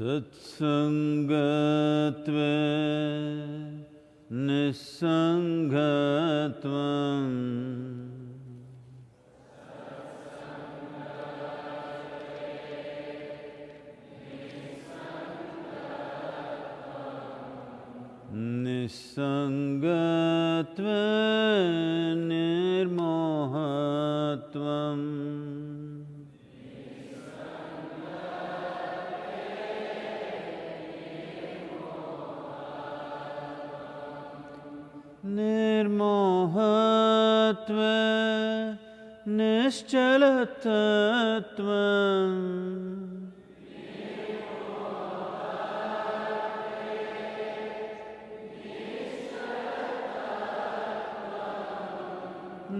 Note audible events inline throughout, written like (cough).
सत्सङ्गत्वे निस्सङ्गत्वम् निस्सङ्गत्वे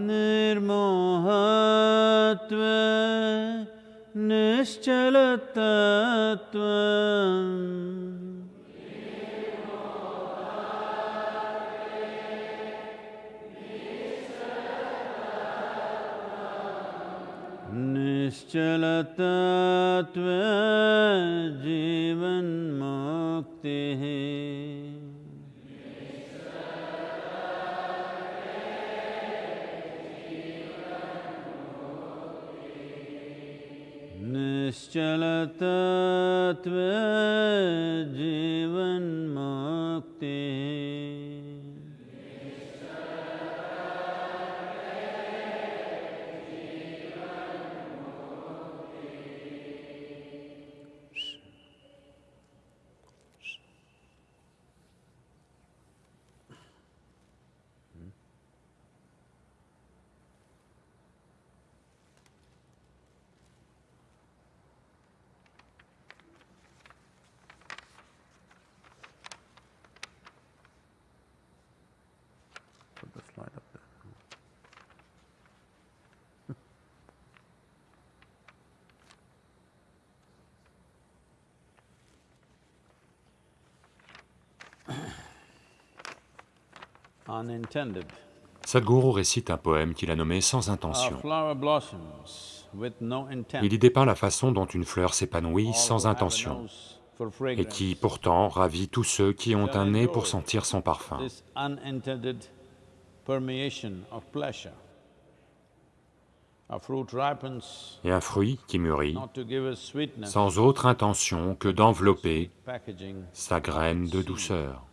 nirmohatva nishchalatatvam etme. Sadhguru récite un poème qu'il a nommé Sans intention. Il y dépeint la façon dont une fleur s'épanouit sans intention, et qui pourtant ravit tous ceux qui ont un nez pour sentir son parfum. Et un fruit qui mûrit, sans autre intention que d'envelopper sa graine de douceur.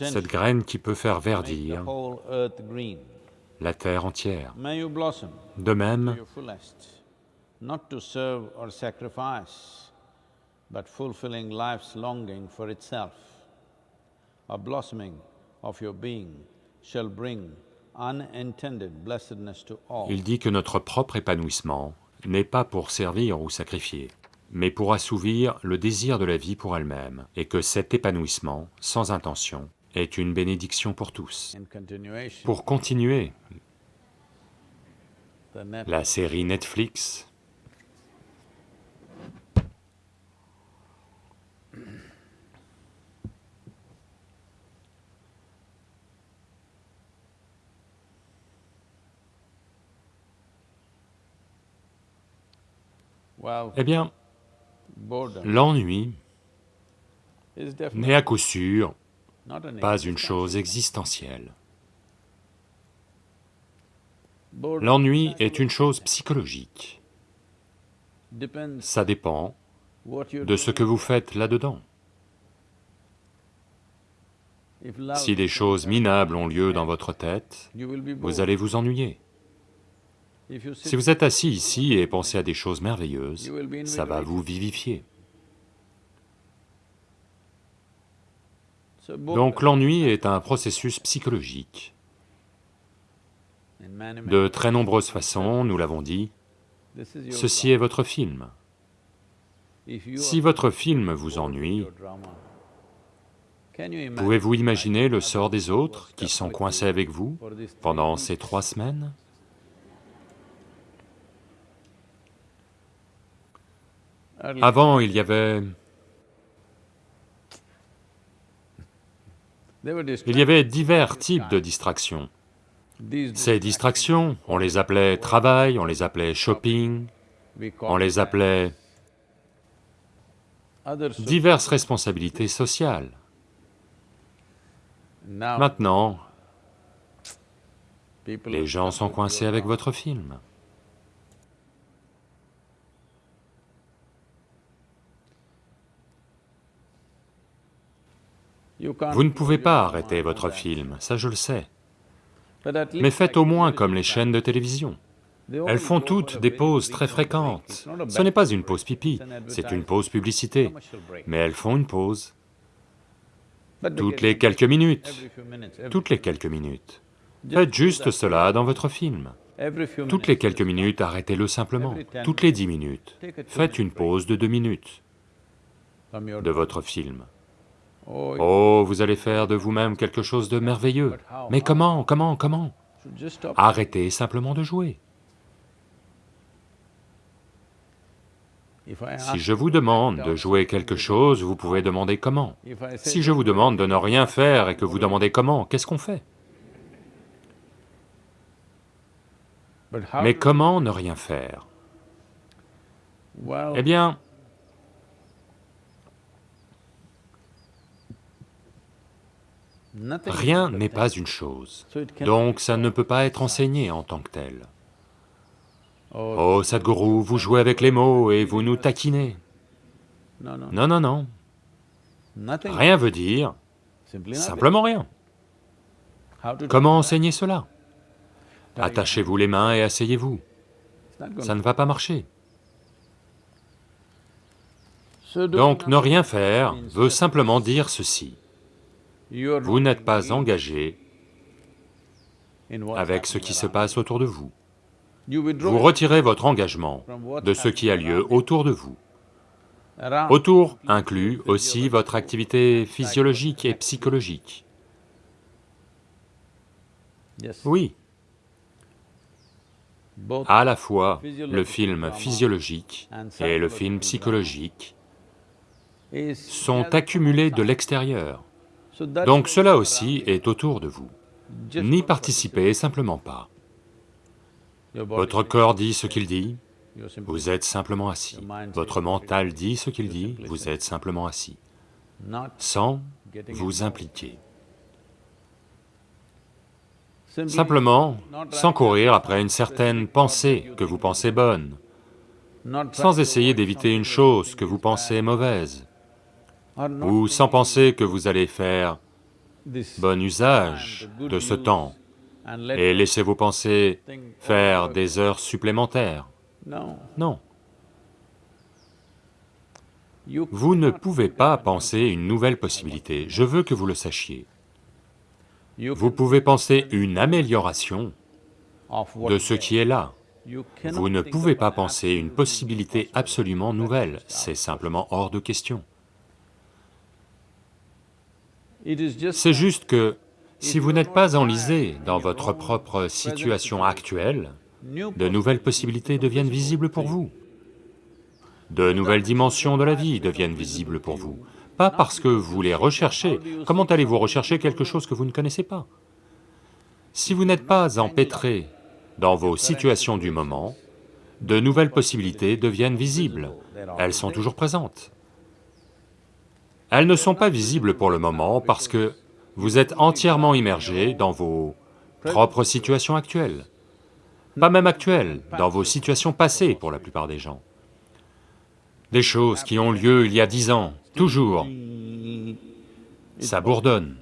Cette graine qui peut faire verdir la terre entière. De même, your fullest, not to serve or sacrifice, but fulfilling life's longing for itself. A blossoming of your being shall bring unintended blessedness to all. il dit que notre propre épanouissement n'est pas pour servir ou sacrifier, mais pour assouvir le désir de la vie pour elle-même, et que cet épanouissement, sans intention, est une bénédiction pour tous. Pour continuer la série Netflix, eh bien, l'ennui n'est à coup sûr pas une chose existentielle. L'ennui est une chose psychologique. Ça dépend de ce que vous faites là-dedans. Si des choses minables ont lieu dans votre tête, vous allez vous ennuyer. Si vous êtes assis ici et pensez à des choses merveilleuses, ça va vous vivifier. Donc l'ennui est un processus psychologique. De très nombreuses façons, nous l'avons dit, ceci est votre film. Si votre film vous ennuie, pouvez-vous imaginer le sort des autres qui sont coincés avec vous pendant ces trois semaines? Avant, il y avait... Il y avait divers types de distractions. Ces distractions, on les appelait travail, on les appelait shopping, on les appelait diverses responsabilités sociales. Maintenant, les gens sont coincés avec votre film. Vous ne pouvez pas arrêter votre film, ça je le sais. Mais faites au moins comme les chaînes de télévision. Elles font toutes des pauses très fréquentes. Ce n'est pas une pause pipi, c'est une pause publicité. Mais elles font une pause toutes les quelques minutes, toutes les quelques minutes. Faites juste cela dans votre film. Toutes les quelques minutes, arrêtez-le simplement. Toutes les dix minutes. Faites une pause de deux minutes de votre film. Oh, Oh, vous allez faire de vous-même quelque chose de merveilleux. Mais comment, comment, comment? Arrêtez simplement de jouer. Si je vous demande de jouer quelque chose, vous pouvez demander comment. Si je vous demande de ne rien faire et que vous demandez comment, qu'est-ce qu'on fait? Mais comment ne rien faire? Eh bien, rien n'est pas une chose. Donc ça ne peut pas être enseigné en tant que tel. Oh, Sadhguru, vous jouez avec les mots et vous nous taquinez. no, no, Non, non, non, rien veut dire simplement rien. Comment enseigner cela? Attachez-vous les mains et asseyez-vous. Ça ne va pas marcher. Donc ne rien faire veut simplement dire ceci. Vous n'êtes pas engagé avec ce qui se passe autour de vous. Vous retirez votre engagement de ce qui a lieu autour de vous. Autour inclut aussi votre activité physiologique et psychologique. Oui, à la fois le film physiologique et le film psychologique sont accumulés de l'extérieur. Donc cela aussi est autour de vous. N'y participez simplement pas. Votre corps dit ce qu'il dit, vous êtes simplement assis. Votre mental dit ce qu'il dit, vous êtes simplement assis, sans vous impliquer. Simplement, sans courir après une certaine pensée que vous pensez bonne, sans essayer d'éviter une chose que vous pensez mauvaise, ou sans penser que vous allez faire bon usage de ce temps et laisser vos pensées faire des heures supplémentaires. no Non, vous ne pouvez pas penser une nouvelle possibilité, je veux que vous le sachiez. Vous pouvez penser une amélioration de ce qui est là. Vous ne pouvez pas penser une possibilité absolument nouvelle, c'est simplement hors de question. C'est juste que si vous n'êtes pas enlisé dans votre propre situation actuelle, de nouvelles possibilités deviennent visibles pour vous. De nouvelles dimensions de la vie deviennent visibles pour vous. Pas parce que vous les recherchez. Comment allez-vous rechercher quelque chose que vous ne connaissez pas? Si vous n'êtes pas empêtré dans vos situations du moment, de nouvelles possibilités deviennent visibles. Elles sont toujours présentes. Elles ne sont pas visibles pour le moment parce que vous êtes entièrement immergé dans vos propres situations actuelles. Pas même actuelles, dans vos situations passées pour la plupart des gens. Des choses qui ont lieu il y a dix ans, toujours, ça bourdonne.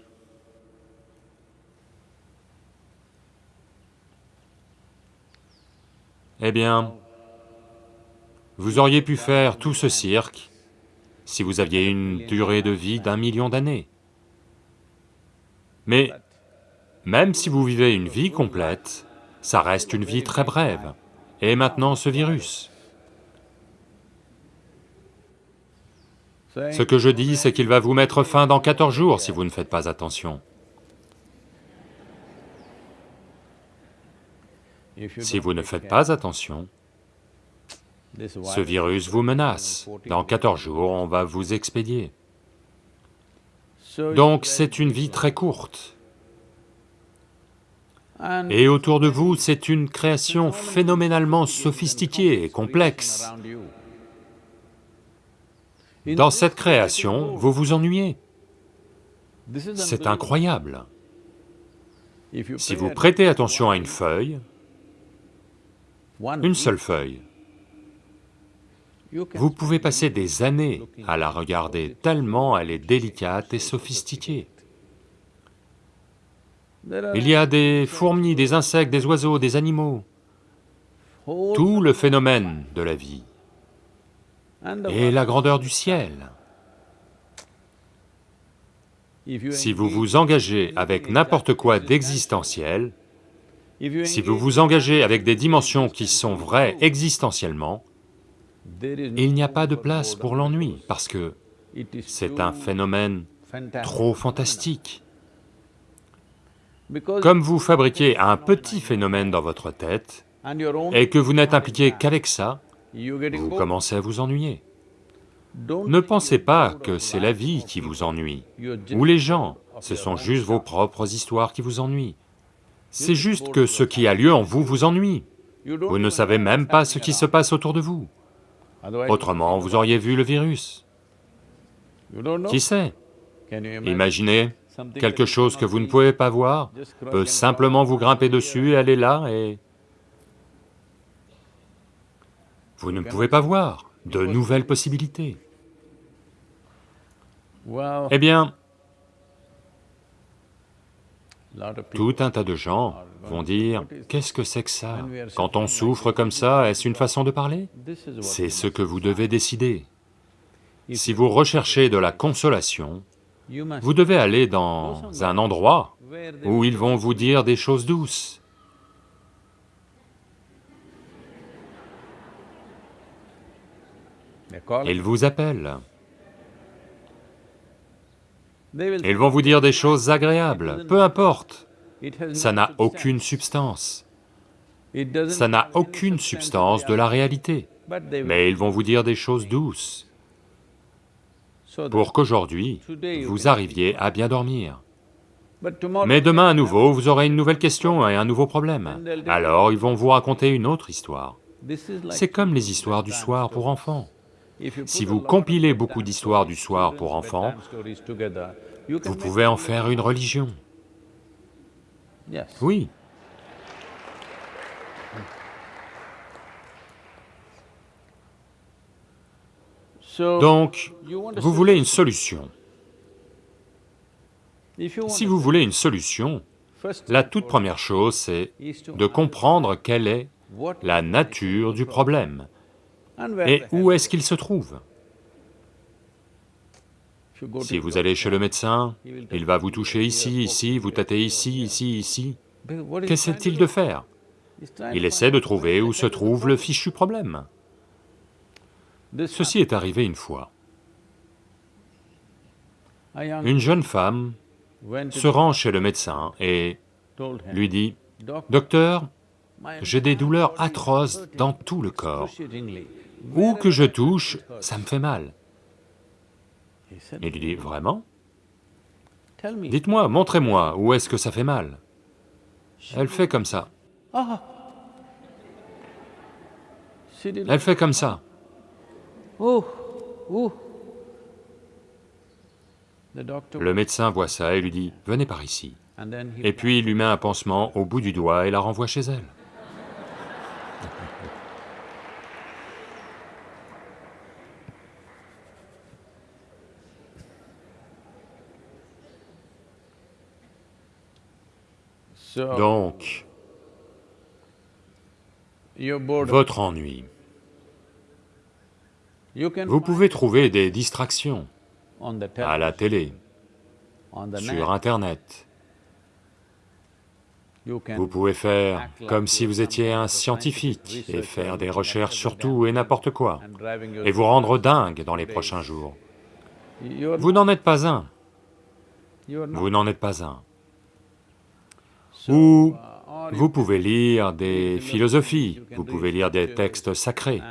Eh bien, vous auriez pu faire tout ce cirque si vous aviez une durée de vie d'un million d'années. Mais même si vous vivez une vie complète, ça reste une vie très brève. Et maintenant ce virus. Ce que je dis, c'est qu'il va vous mettre fin dans 14 jours si vous ne faites pas attention. Si vous ne faites pas attention, ce virus vous menace. Dans 14 jours, on va vous expédier. Donc c'est une vie très courte. Et autour de vous, c'est une création phénoménalement sophistiquée et complexe. Dans cette création, vous vous ennuyez. C'est incroyable. Si vous prêtez attention à une feuille, une seule feuille, vous pouvez passer des années à la regarder tellement elle est délicate et sophistiquée. Il y a des fourmis, des insectes, des oiseaux, des animaux, tout le phénomène de la vie et la grandeur du ciel. Si vous vous engagez avec n'importe quoi d'existentiel, si vous vous engagez avec des dimensions qui sont vraies existentiellement, il n'y a pas de place pour l'ennui, parce que c'est un phénomène trop fantastique. Comme vous fabriquez un petit phénomène dans votre tête, et que vous n'êtes impliqué qu'avec ça, vous commencez à vous ennuyer. Ne pensez pas que c'est la vie qui vous ennuie, ou les gens, ce sont juste vos propres histoires qui vous ennuient. C'est juste que ce qui a lieu en vous vous ennuie. Vous ne savez même pas ce qui se passe autour de vous. Autrement, vous auriez vu le virus. Qui sait? Imaginez, quelque chose que vous ne pouvez pas voir. Peut simplement vous grimper dessus et aller là et... Vous ne pouvez pas voir de nouvelles possibilités. Eh bien, tout un tas de gens vont dire, qu'est-ce que c'est que ça? Quand on souffre comme ça, est-ce une façon de parler? C'est ce que vous devez décider. Si vous recherchez de la consolation, vous devez aller dans un endroit où ils vont vous dire des choses douces. Ils vous appellent. Ils vont vous dire des choses agréables, peu importe. Ça n'a aucune substance. Ça n'a aucune substance de la réalité. Mais ils vont vous dire des choses douces pour qu'aujourd'hui, vous arriviez à bien dormir. Mais demain à nouveau, vous aurez une nouvelle question et un nouveau problème. Alors ils vont vous raconter une autre histoire. C'est comme les histoires du soir pour enfants. Si vous compilez beaucoup d'histoires du soir pour enfants, vous pouvez en faire une religion. Yes. Oui, donc, vous voulez une solution. Si vous voulez une solution, la toute première chose, c'est de comprendre quelle est la nature du problème et où est-ce qu'il se trouve. Si vous allez chez le médecin, il va vous toucher ici, ici, vous tâtez ici, ici, ici. Qu'essaie-t-il de faire? Il essaie de trouver où se trouve le fichu problème. Ceci est arrivé une fois. Une jeune femme se rend chez le médecin et lui dit Doctor, « Docteur, j'ai des douleurs atroces dans tout le corps. Où que je touche, touch, it hurts." ça me fait mal. Il lui dit « Vraiment. Dites-moi, montrez-moi, où est-ce que ça fait mal ?» Elle fait comme ça. Elle fait comme ça. Le médecin voit ça et lui dit « Venez par ici. and then » he Et puis il lui met un pansement au bout du doigt et la renvoie chez elle. Donc, votre ennui. Vous pouvez trouver des distractions à la télé, sur net. Internet. Vous pouvez faire comme si vous étiez un scientifique et faire des recherches sur tout et n'importe quoi, et vous rendre dingue dans les prochains jours. Vous n'en êtes pas un, vous n'en êtes pas un. Ou vous pouvez lire des philosophies, vous pouvez lire des textes sacrés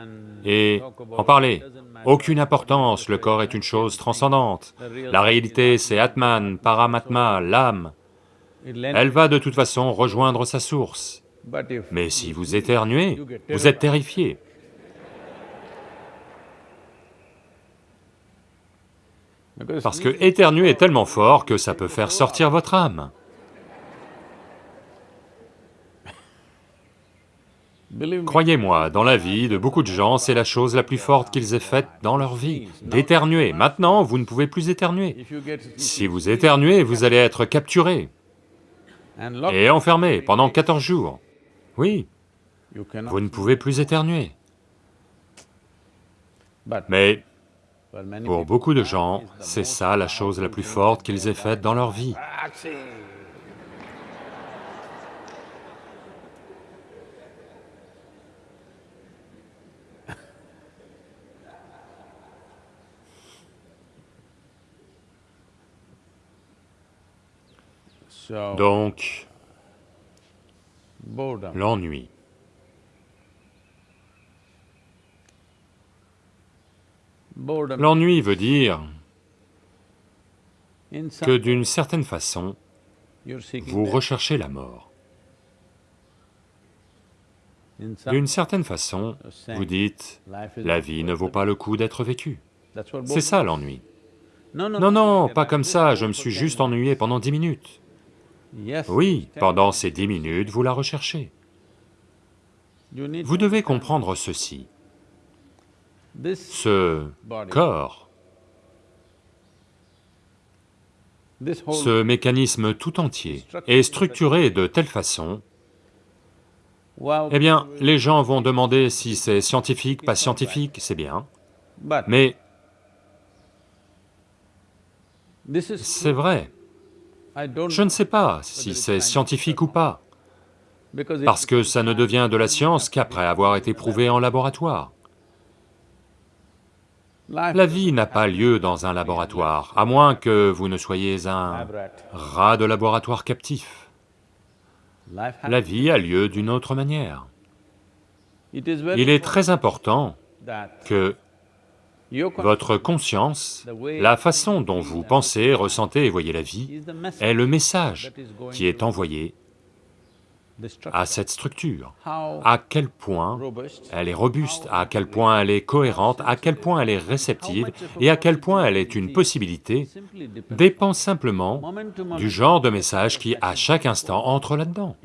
et en parler. Aucune importance, le corps est une chose transcendante. La réalité, c'est Atman, Paramatma, l'âme. Elle va de toute façon rejoindre sa source. Mais si vous éternuez, vous êtes terrifié. Parce que éternuer est tellement fort que ça peut faire sortir votre âme. believe me, Croyez-moi, dans la vie de beaucoup de gens, c'est la chose la plus forte qu'ils aient faite dans leur vie, d'éternuer. Maintenant, vous ne pouvez plus éternuer. Si vous éternuez, vous allez être capturé et enfermé pendant 14 jours. Oui, vous ne pouvez plus éternuer. Mais pour beaucoup de gens, c'est ça la chose la plus forte qu'ils aient faite dans leur vie. Donc, l'ennui. L'ennui veut dire que d'une certaine façon, vous recherchez la mort. D'une certaine façon, vous dites, la vie ne vaut pas le coup d'être vécue. C'est ça l'ennui. No, no, Non, non, pas comme ça, je me suis juste ennuyé pendant dix minutes. Oui, pendant ces dix minutes, vous la recherchez. Vous devez comprendre ceci. Ce corps, ce mécanisme tout entier, est structuré de telle façon, eh bien, les gens vont demander si c'est scientifique, pas scientifique, c'est bien, mais c'est vrai. Je ne sais pas si c'est scientifique ou pas, parce que ça ne devient de la science qu'après avoir été prouvé en laboratoire. La vie n'a pas lieu dans un laboratoire, à moins que vous ne soyez un rat de laboratoire captif. La vie a lieu d'une autre manière. Il est très important que votre conscience, la façon dont vous pensez, ressentez et voyez la vie, est le message qui est envoyé à cette structure. À quel point elle est robuste, à quel point elle est cohérente, à quel point elle est réceptive et à quel point elle est une possibilité dépend simplement du genre de message qui, à chaque instant, entre là-dedans.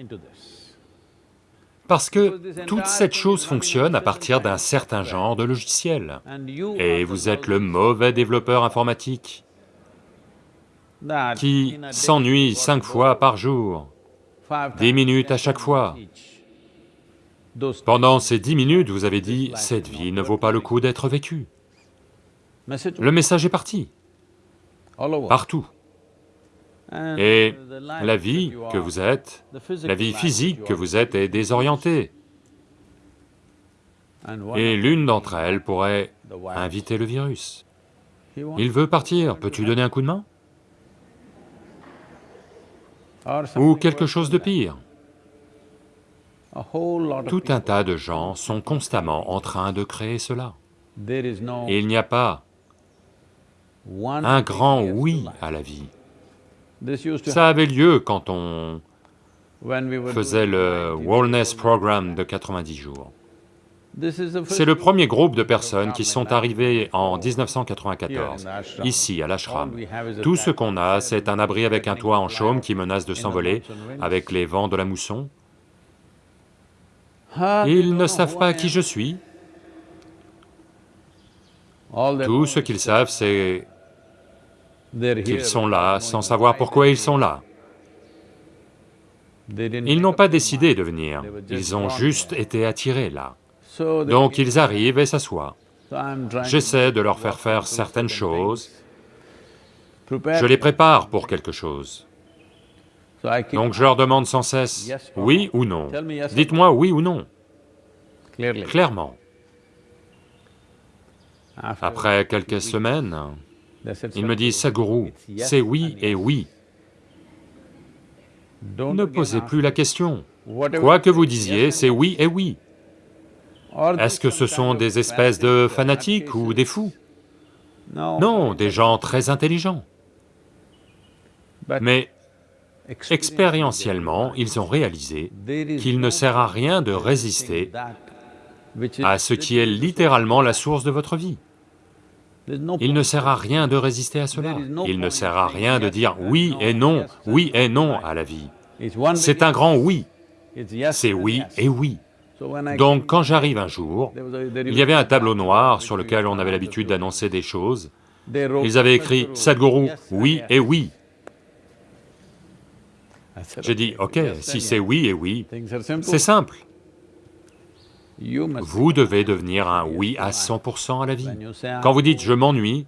Parce que toute cette chose fonctionne à partir d'un certain genre de logiciel. Et vous êtes le mauvais développeur informatique qui s'ennuie cinq fois par jour, dix minutes à chaque fois. Pendant ces dix minutes, vous avez dit, cette vie ne vaut pas le coup d'être vécue. Le message est parti, partout. Et la vie que vous êtes, la vie physique que vous êtes est désorientée. Et l'une d'entre elles pourrait inviter le virus. Il veut partir, peux-tu donner un coup de main? Ou quelque chose de pire? Tout un tas de gens sont constamment en train de créer cela. Il n'y a pas un grand oui à la vie. Ça avait lieu quand on faisait le 90 Wellness. Program de 90 jours. C'est le premier groupe de personnes qui sont arrivées en Here in 1994, the ashram. ici à l'ashram. Tout ce qu'on a, c'est un abri avec un toit en chaume qui menace de s'envoler avec les vents de la mousson. Ah, Ils ne savent pas qui je suis. Tout ce qu'ils savent, c'est qu'ils sont là sans savoir pourquoi ils sont là. Ils n'ont pas décidé de venir, ils ont juste été attirés là. Donc ils arrivent et s'assoient. J'essaie de leur faire faire certaines certain choses. Je les prépare pour quelque chose. Donc je leur demande sans cesse, oui ou non. Dites-moi oui ou non, clairement. Après quelques semaines, il me dit, "Sadhguru, Sadhguru, it's yes c'est oui et oui. Ne posez plus la question. Quoi que vous disiez, c'est oui et oui. Est-ce que ce sont des espèces de fanatiques ou des fous? No, Non, des gens très intelligents. Mais expérientiellement, ils ont réalisé qu'il ne sert à rien de résister à ce qui est littéralement la source de votre vie. Il ne sert à rien de résister à cela. Il ne sert à rien de dire oui et non, oui et non à la vie. C'est un grand oui, c'est oui et oui. Donc quand j'arrive un jour, il y avait un tableau noir sur lequel on avait l'habitude d'annoncer des choses. Ils avaient écrit Sadhguru, oui et oui. J'ai dit, ok, si c'est oui et oui, c'est simple. Vous devez devenir un oui à 100% à la vie. Quand vous dites je m'ennuie,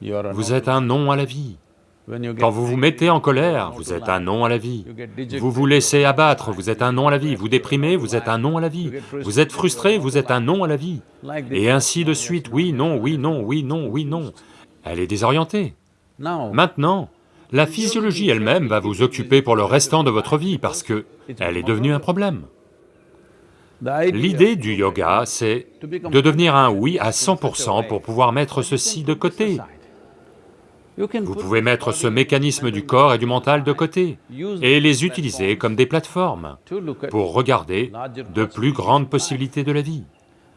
vous êtes un non à la vie. Quand vous vous mettez en colère, vous êtes un non à la vie. Vous vous laissez abattre, vous êtes un non à la vie. Vous déprimez, vous êtes un non à la vie. Vous êtes frustré, vous êtes un non à la vie. Et ainsi de suite, oui, non, oui, non, oui, non, oui, non. Elle est désorientée. Maintenant, La physiologie elle-même va vous occuper pour le restant de votre vie parce que elle est devenue un problème. L'idée du yoga, c'est de devenir un oui à 100% pour pouvoir mettre ceci de côté. Vous pouvez mettre ce mécanisme du corps et du mental de côté et les utiliser comme des plateformes pour regarder de plus grandes possibilités de la vie.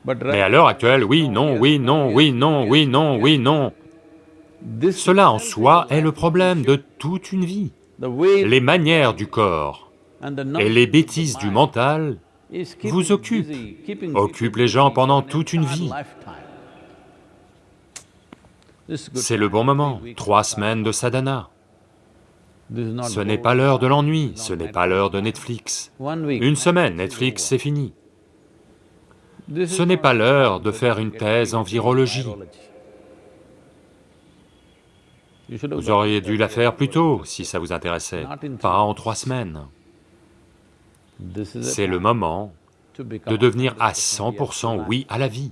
Mais à l'heure actuelle, oui, non, oui, non, oui, non, oui, non, oui, non. Cela en soi est le problème de toute une vie. Les manières du corps et les bêtises du mental vous occupent, occupent les gens pendant toute une vie. C'est le bon moment, trois semaines de sadhana. Ce n'est pas l'heure de l'ennui, ce n'est pas l'heure de Netflix. Une semaine, Netflix, c'est fini. Ce n'est pas l'heure de faire une thèse en virologie. Vous auriez dû la faire plus tôt, si ça vous intéressait, pas en trois semaines. C'est le moment de devenir à 100% oui à la vie,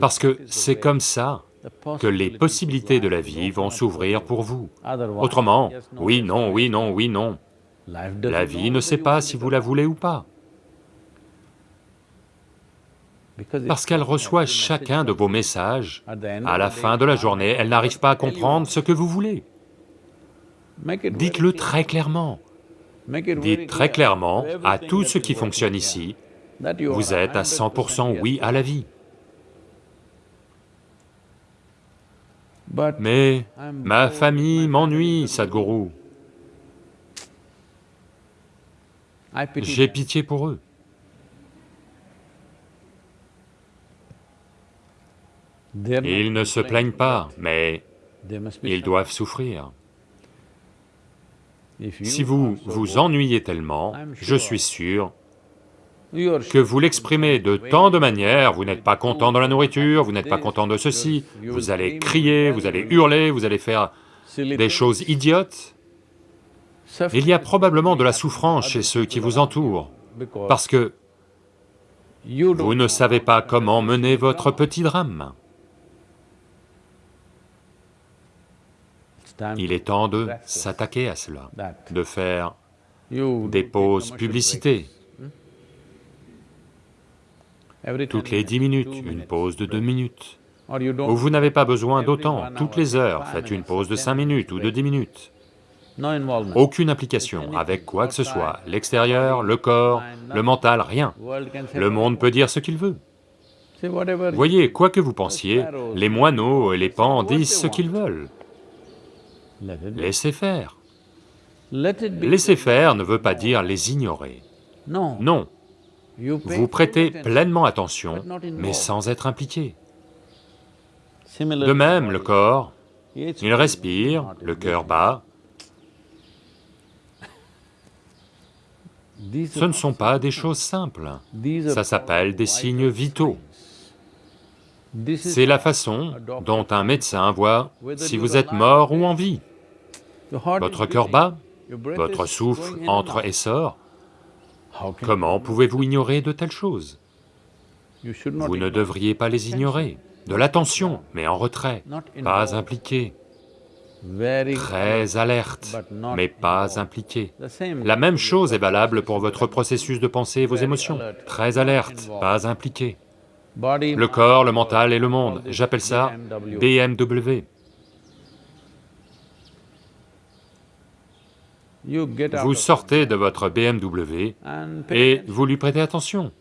parce que c'est comme ça que les possibilités de la vie vont s'ouvrir pour vous. Autrement, oui, non, oui, non, oui, non. La vie ne sait pas si vous la voulez ou pas. Parce qu'elle reçoit chacun de vos messages, à la fin de la journée, elle n'arrive pas à comprendre ce que vous voulez. Dites-le très clairement. Dites très clairement à tout ce qui fonctionne ici, vous êtes à 100% oui à la vie. Mais ma famille m'ennuie, Sadhguru. J'ai pitié pour eux. Ils ne se plaignent pas, mais ils doivent souffrir. Si vous vous ennuyez tellement, je suis sûr que vous l'exprimez de tant de manières, vous n'êtes pas content de la nourriture, vous n'êtes pas content de ceci, vous allez crier, vous allez hurler, vous allez faire des choses idiotes. Il y a probablement de la souffrance chez ceux qui vous entourent, parce que vous ne savez pas comment mener votre petit drame. Il est temps de s'attaquer à cela, de faire des pauses publicités. Toutes les dix minutes, une pause de deux minutes. Ou vous n'avez pas besoin d'autant, toutes les heures, faites une pause de cinq minutes ou de dix minutes. Aucune implication avec quoi que ce soit, l'extérieur, le corps, le mental, rien. Le monde peut dire ce qu'il veut. Voyez, quoi que vous pensiez, les moineaux et les pans disent ce qu'ils veulent. Laissez faire. Laissez faire ne veut pas dire les ignorer. Non. Vous prêtez pleinement attention, mais sans être impliqué. De même, le corps, il respire, le cœur bat. (laughs) Ce ne sont pas des (laughs) choses simples, ça s'appelle des signes vitaux. C'est la façon dont un médecin voit si vous êtes mort ou en vie. Votre cœur bat, votre souffle entre et sort. Comment pouvez-vous ignorer de telles choses? Vous ne devriez pas les ignorer. De l'attention, mais en retrait, pas impliqué. Très alerte, mais pas impliqué. La même chose est valable pour votre processus de pensée et vos émotions. Très alerte, pas impliqué. Le corps, le mental et le monde, j'appelle ça BMW. Vous sortez de votre BMW et vous lui prêtez attention.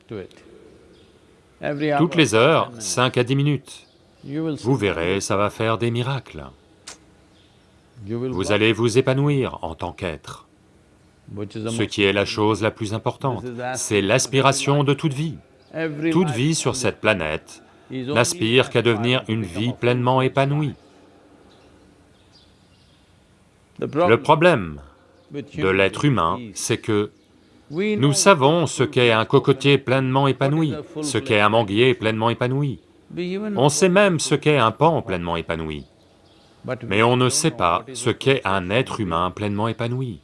Toutes les heures, 5 à 10 minutes. Vous verrez, ça va faire des miracles. Vous allez vous épanouir en tant qu'être. Ce qui est la chose la plus importante, c'est l'aspiration de toute vie. Toute vie sur cette planète n'aspire qu'à devenir une vie pleinement épanouie. Le problème, de l'être humain, c'est que nous savons ce qu'est un cocotier pleinement épanoui, ce qu'est un manguier pleinement épanoui. On sait même ce qu'est un pan pleinement épanoui. Mais on ne sait pas ce qu'est un être humain pleinement épanoui.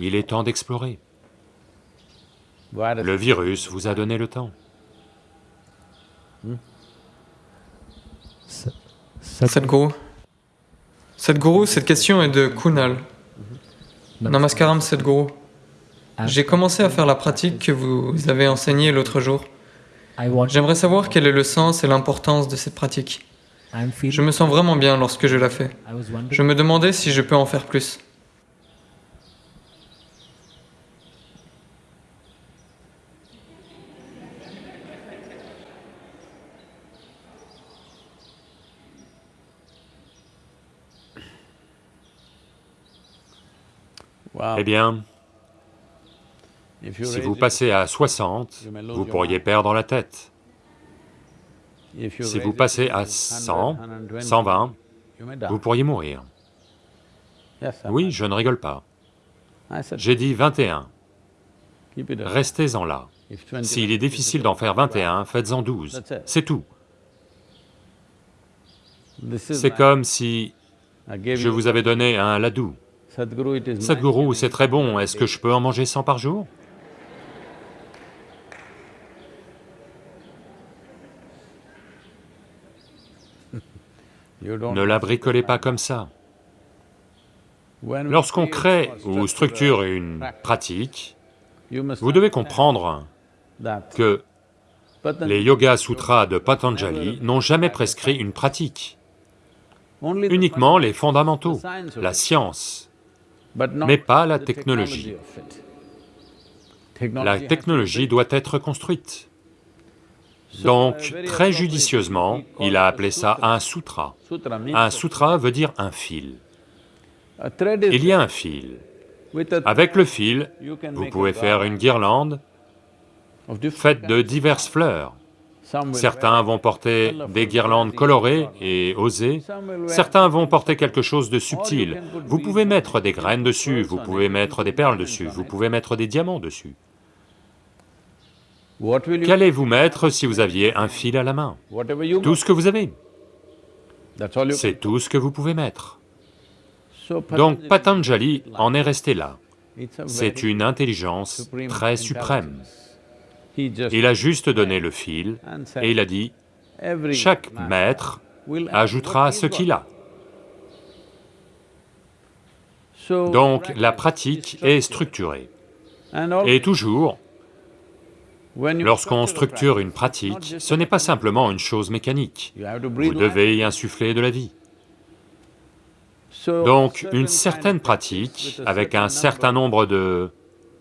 Il est temps d'explorer. Le virus vous a donné le temps. Sadhguru, Sadhguru, cette question est de Kunal. Namaskaram Sadhguru. J'ai commencé à faire la pratique que vous avez enseignée l'autre jour. J'aimerais savoir quel est le sens et l'importance de cette pratique. Je me sens vraiment bien lorsque je la fais. Je me demandais si je peux en faire plus. Eh bien, si vous passez à 60, vous pourriez perdre la tête. Si vous passez à 100, 120, vous pourriez mourir. Oui, je ne rigole pas. J'ai dit 21. Restez-en là. S'il est difficile d'en faire 21, faites-en 12, c'est tout. C'est comme si je vous avais donné un ladou. Sadhguru, c'est très bon, est-ce que je peux en manger 100 par jour? Ne la bricolez pas comme ça. Lorsqu'on crée ou structure une pratique, vous devez comprendre que les Yoga Sutras de Patanjali n'ont jamais prescrit une pratique, uniquement les fondamentaux, la science, mais pas la technologie. La technologie doit être construite. Donc, très judicieusement, il a appelé ça un sutra. Un sutra veut dire un fil. Il y a un fil. Avec le fil, vous pouvez faire une guirlande faite de diverses fleurs. Certains vont porter des guirlandes colorées et osées, certains vont porter quelque chose de subtil. Vous pouvez mettre des graines dessus, vous pouvez mettre des perles dessus, vous pouvez mettre des diamants dessus. Qu'allez-vous mettre si vous aviez un fil à la main? Tout ce que vous avez. C'est tout ce que vous pouvez mettre. Donc Patanjali en est resté là. C'est une intelligence très suprême. Il a juste donné le fil et il a dit, chaque maître ajoutera ce qu'il a. Donc la pratique est structurée. Et toujours, Lorsqu'on structure une pratique, ce n'est pas simplement une chose mécanique, vous devez y insuffler de la vie. Donc, une certaine pratique, avec un certain nombre de...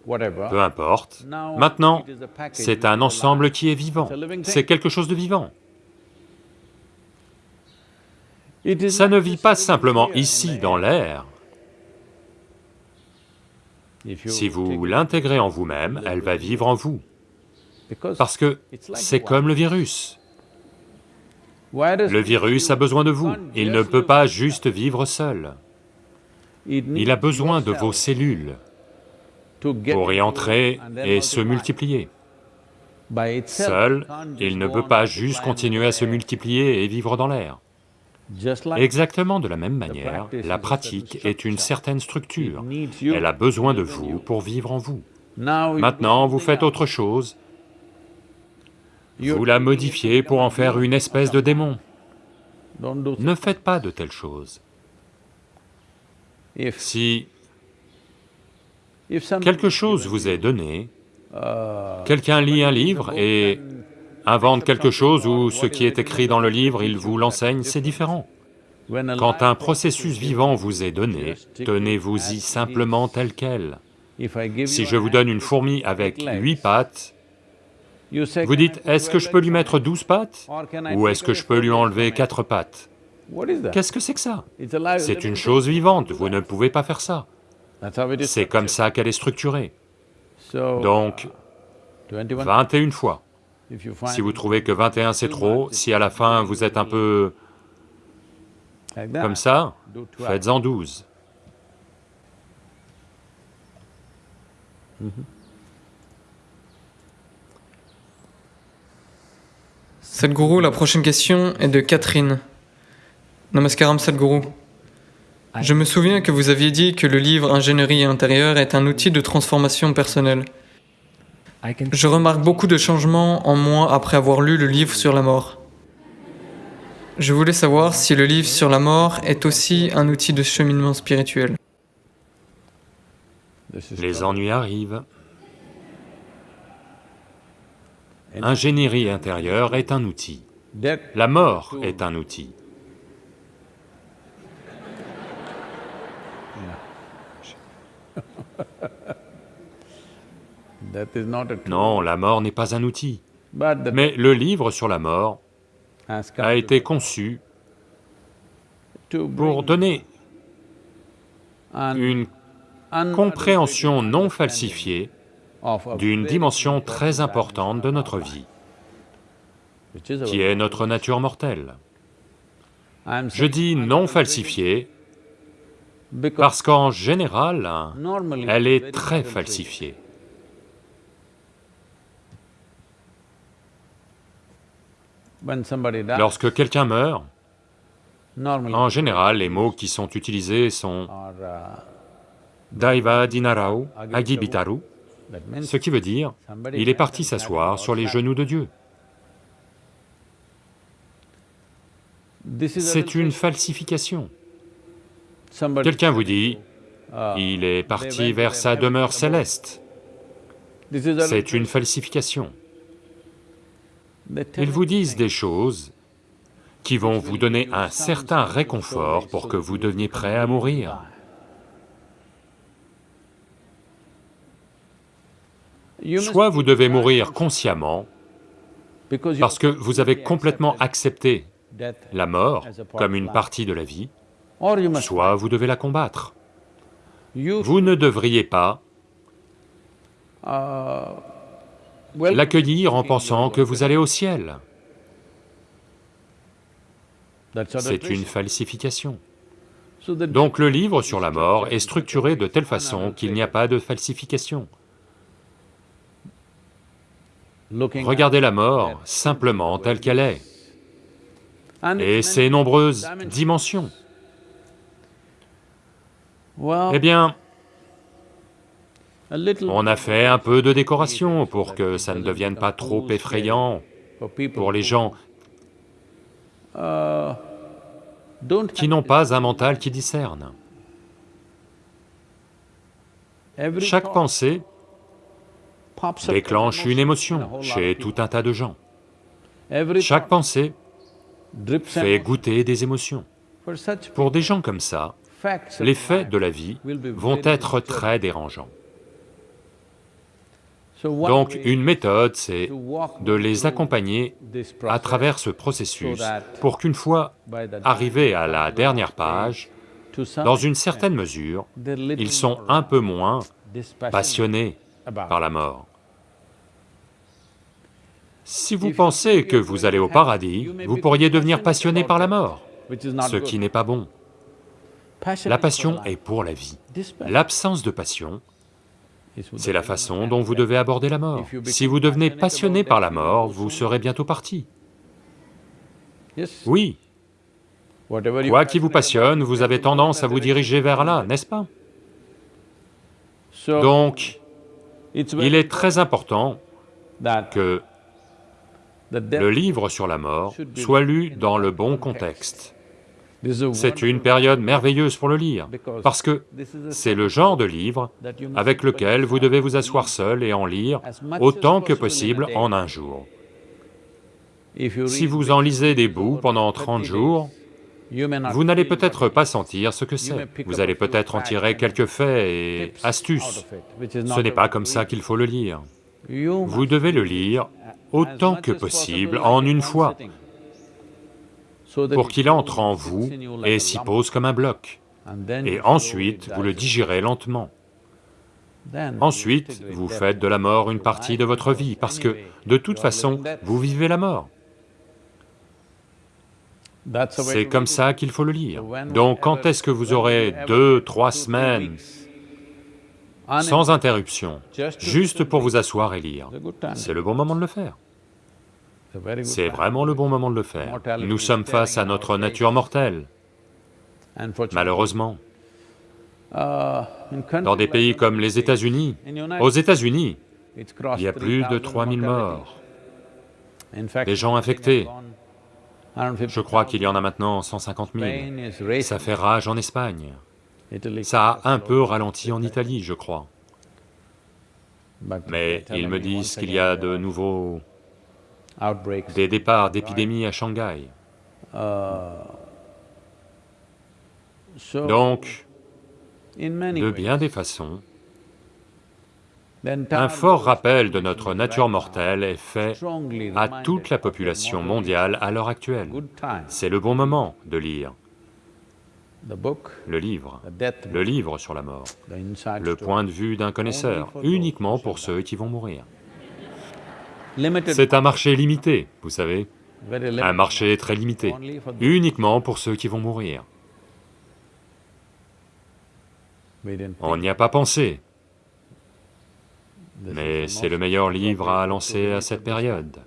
peu importe, maintenant, c'est un ensemble qui est vivant, c'est quelque chose de vivant. Ça ne vit pas simplement ici, dans l'air. Si vous l'intégrez en vous-même, elle va vivre en vous. Parce que c'est comme le virus. Le virus a besoin de vous, il ne peut pas juste vivre seul. Il a besoin de vos cellules pour y entrer et se multiplier. Seul, il ne peut pas juste continuer à se multiplier et vivre dans l'air. Exactement de la même manière, la pratique est une certaine structure. Elle a besoin de vous pour vivre en vous. Maintenant, vous faites autre chose, vous la modifiez pour en faire une espèce de démon. Ne faites pas de telles choses. Si quelque chose vous est donné, quelqu'un lit un livre et invente quelque chose ou ce qui est écrit dans le livre, il vous l'enseigne, c'est différent. Quand un processus vivant vous est donné, tenez-vous-y simplement tel quel. Si je vous donne une fourmi avec huit pattes, vous dites, est-ce que je peux lui mettre douze pattes Ou est-ce que je peux lui enlever quatre pattes? Qu'est-ce que c'est que ça? C'est une chose vivante, vous ne pouvez pas faire ça. C'est comme ça qu'elle est structurée. Donc, 21 fois. Si vous trouvez que 21 c'est trop, si à la fin vous êtes un peu comme ça, faites-en 12. Sadhguru, la prochaine question est de Catherine. Namaskaram Sadhguru. Je me souviens que vous aviez dit que le livre Ingénierie intérieure est un outil de transformation personnelle. Je remarque beaucoup de changements en moi après avoir lu le livre sur la mort. Je voulais savoir si le livre sur la mort est aussi un outil de cheminement spirituel. Les ennuis arrivent. Ingénierie intérieure est un outil. La mort est un outil. (laughs) Non, la mort n'est pas un outil. Mais le livre sur la mort a été conçu pour donner une compréhension non falsifiée d'une dimension très importante de notre vie, qui est notre nature mortelle. Je dis non falsifiée parce qu'en général, elle est très falsifiée. Lorsque quelqu'un meurt, en général, les mots qui sont utilisés sont Daiva Dinarao Agibitaru, ce qui veut dire, il est parti s'asseoir sur les genoux de Dieu. C'est une falsification. Quelqu'un vous dit, il est parti vers sa demeure céleste. C'est une falsification. Ils vous disent des choses qui vont vous donner un certain réconfort pour que vous deveniez prêt à mourir. Soit vous devez mourir consciemment, parce que vous avez complètement accepté la mort comme une partie de la vie, soit vous devez la combattre. Vous ne devriez pas l'accueillir en pensant que vous allez au ciel. C'est une falsification. Donc le livre sur la mort est structuré de telle façon qu'il n'y a pas de falsification. Regardez la mort simplement telle qu'elle est, et ses nombreuses dimensions. Eh bien, on a fait un peu de décoration pour que ça ne devienne pas trop effrayant pour les gens qui n'ont pas un mental qui discerne. Chaque pensée déclenche une émotion chez tout un tas de gens. Chaque pensée fait goûter des émotions. Pour des gens comme ça, les faits de la vie vont être très dérangeants. Donc une méthode, c'est de les accompagner à travers ce processus pour qu'une fois arrivés à la dernière page, dans une certaine mesure, ils sont un peu moins passionnés par la mort. Si vous pensez que vous allez au paradis, vous pourriez devenir passionné par la mort, ce qui n'est pas bon. La passion est pour la vie. L'absence de passion, c'est la façon dont vous devez aborder la mort. Si vous devenez passionné par la mort, vous serez bientôt parti. Oui. Quoi qui vous passionne, vous avez tendance à vous diriger vers là, n'est-ce pas? Donc, il est très important que le livre sur la mort soit lu dans le bon contexte. C'est une période merveilleuse pour le lire, parce que c'est le genre de livre avec lequel vous devez vous asseoir seul et en lire autant que possible en un jour. Si vous en lisez des bouts pendant 30 jours, vous n'allez peut-être pas sentir ce que c'est. Vous allez peut-être en tirer quelques faits et astuces. Ce n'est pas comme ça qu'il faut le lire. Vous devez le lire autant que possible en une fois, pour qu'il entre en vous et s'y pose comme un bloc. Et ensuite, vous le digérez lentement. Ensuite, vous faites de la mort une partie de votre vie, parce que, de toute façon, vous vivez la mort. C'est comme ça qu'il faut le lire. Donc quand est-ce que vous aurez deux, trois semaines sans interruption, juste pour vous asseoir et lire? C'est le bon moment de le faire. C'est vraiment le bon moment de le faire. Nous sommes face à notre nature mortelle, malheureusement. Dans des pays comme les États-Unis, aux États-Unis, il y a plus de 3000 morts, des gens infectés. Je crois qu'il y en a maintenant 150 000. Ça fait rage en Espagne. Ça a un peu ralenti en Italie, je crois. Mais ils me disent qu'il y a de nouveaux... des départs d'épidémies à Shanghai. Donc, de bien des façons, un fort rappel de notre nature mortelle est fait à toute la population mondiale à l'heure actuelle. C'est le bon moment de lire. Le livre, le livre sur la mort, le point de vue d'un connaisseur, uniquement pour ceux qui vont mourir. C'est un marché limité, vous savez, un marché très limité, uniquement pour ceux qui vont mourir. On n'y a pas pensé, mais c'est le meilleur livre à lancer à cette période.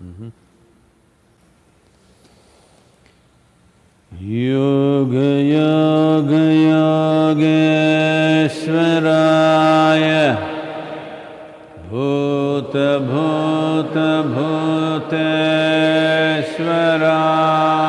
Yoga योग योगयोग्वराय भूत भूत भूत स्रा